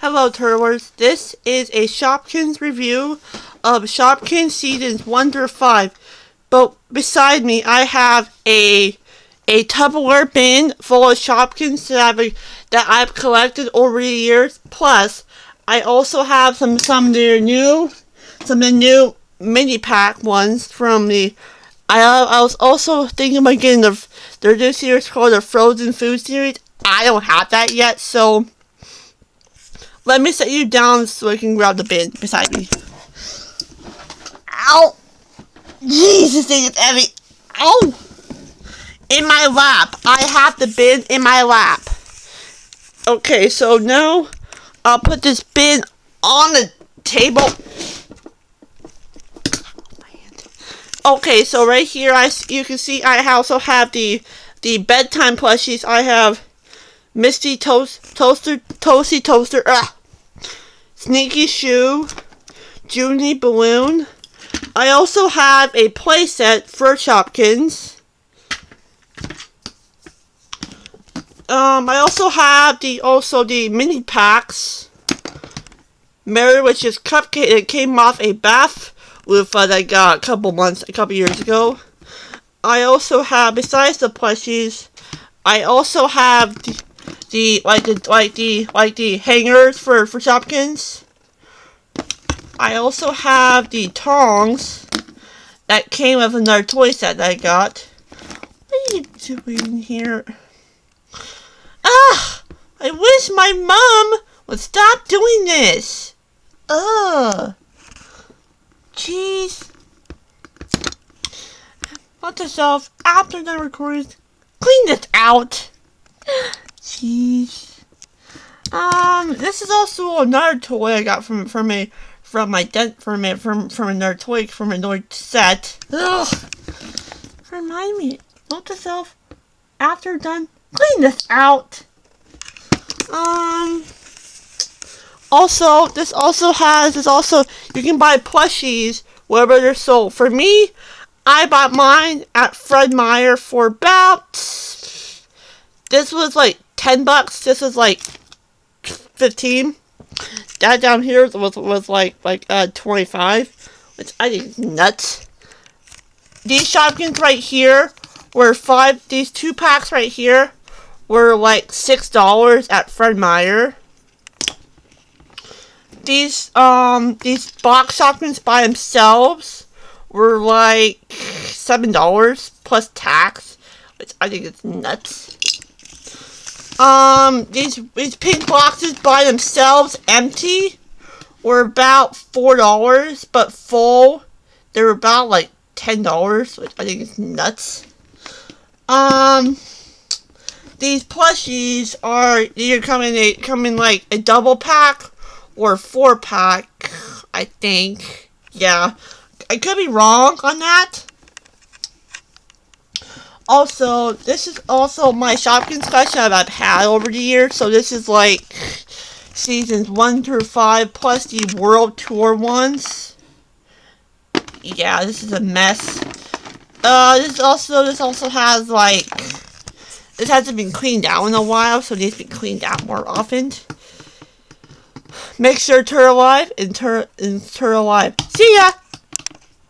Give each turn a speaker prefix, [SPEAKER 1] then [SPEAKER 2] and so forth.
[SPEAKER 1] Hello Turtlers, this is a Shopkins review of Shopkins Seasons 1 through 5. But beside me I have a a Tupperware bin full of Shopkins that I've, that I've collected over the years. Plus, I also have some some of new some of the new mini pack ones from the I I was also thinking about getting the their new series called the Frozen Food series. I don't have that yet, so let me set you down so I can grab the bin beside me. Ow! Jesus, thing is heavy. Ow! In my lap. I have the bin in my lap. Okay, so now I'll put this bin on the table. Okay, so right here, I you can see I also have the the bedtime plushies. I have Misty Toast Toaster Toasty Toaster. Ugh. Sneaky Shoe, Junie Balloon. I also have a playset for Shopkins. Um, I also have the also the mini packs. Mary, which is cupcake. It came off a bath with uh, that I got a couple months, a couple years ago. I also have, besides the plushies, I also have the, the like the like the like the hangers for for Shopkins. I also have the tongs that came with another toy set that I got. What are you doing here? Ah! I wish my mom would stop doing this. Ugh. Jeez. Let yourself after the recording. Clean this out. Jeez. Um, this is also another toy I got from from a from my dent from a from from another toy from another set. Ugh. Remind me. Note yourself after done. Clean this out. Um. Also, this also has this also you can buy plushies wherever they're sold. For me, I bought mine at Fred Meyer for about this was like 10 bucks. This is like 15. That down here was was like like uh 25, which I think is nuts. These Shopkins right here were five. These two packs right here were like six dollars at Fred Meyer. These um these box Shopkins by themselves were like seven dollars plus tax, which I think is nuts. Um, these these pink boxes by themselves, empty, were about four dollars, but full, they were about like ten dollars, which I think is nuts. Um, these plushies are either in a come in like a double pack or four pack. I think, yeah, I could be wrong on that. Also, this is also my Shopkins collection I've had over the years. So this is like seasons 1 through 5 plus the World Tour ones. Yeah, this is a mess. Uh, this also, this also has like, this hasn't been cleaned out in a while, so it needs to be cleaned out more often. Make sure to alive and turn and turn alive. See ya!